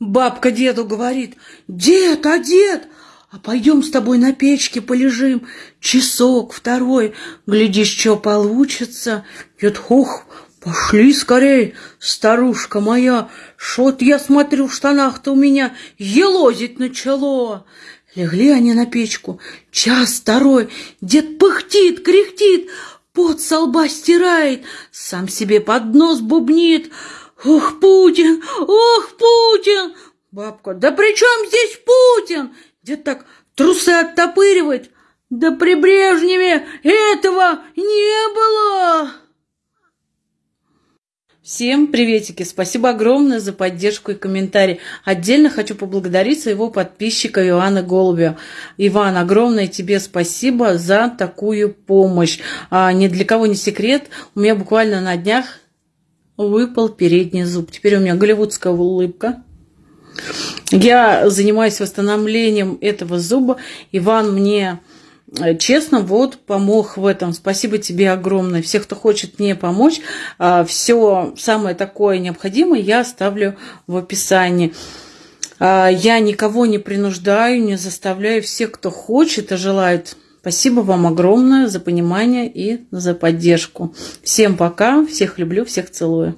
Бабка деду говорит, дед, а дед, а пойдем с тобой на печке полежим, часок, второй, глядишь, что получится. Дед, хух, пошли скорей, старушка моя, шот я смотрю в штанах-то у меня елозить начало. Легли они на печку, час второй, дед пыхтит, кряхтит, пот со лба стирает, сам себе под нос бубнит. Ох, Путин, ох, Путин! Бабка, да при чем здесь Путин? Дед так трусы оттопыривает. Да при Брежневе этого не было. Всем приветики! Спасибо огромное за поддержку и комментарий. Отдельно хочу поблагодарить своего подписчика Ивана Голубя. Иван, огромное тебе спасибо за такую помощь. А, ни для кого не секрет, у меня буквально на днях выпал передний зуб. Теперь у меня голливудская улыбка. Я занимаюсь восстановлением этого зуба. Иван мне Э, честно, вот помог в этом. Спасибо тебе огромное. Всех, кто хочет мне помочь, а, все самое такое необходимое я оставлю в описании. А, я никого не принуждаю, не заставляю. Всех, кто хочет и желает, спасибо вам огромное за понимание и за поддержку. Всем пока, всех люблю, всех целую.